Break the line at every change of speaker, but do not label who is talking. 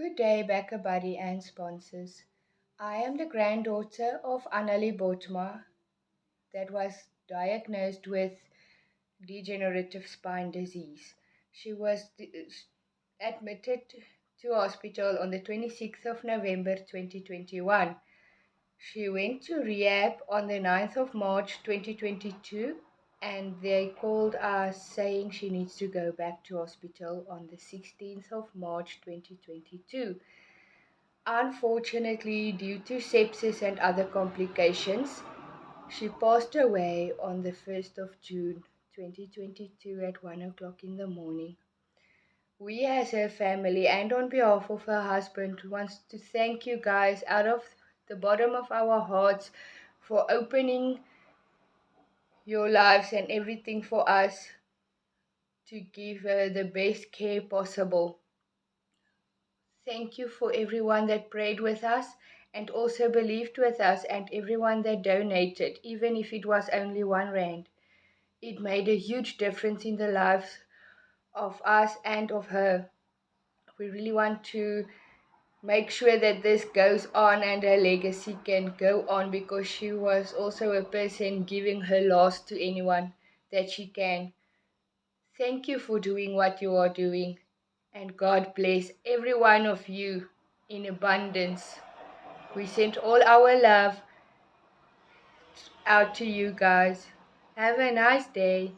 Good day, BackaBuddy and sponsors. I am the granddaughter of Annalie Botma that was diagnosed with degenerative spine disease. She was uh, admitted to hospital on the 26th of November 2021. She went to rehab on the 9th of March 2022 and they called us saying she needs to go back to hospital on the 16th of March 2022. Unfortunately, due to sepsis and other complications, she passed away on the 1st of June 2022 at 1 o'clock in the morning. We, as her family, and on behalf of her husband, wants to thank you guys out of the bottom of our hearts for opening your lives and everything for us to give her the best care possible. Thank you for everyone that prayed with us and also believed with us and everyone that donated, even if it was only one rand. It made a huge difference in the lives of us and of her. We really want to make sure that this goes on and her legacy can go on because she was also a person giving her last to anyone that she can. Thank you for doing what you are doing, and God bless every one of you in abundance. We send all our love out to you guys. Have a nice day.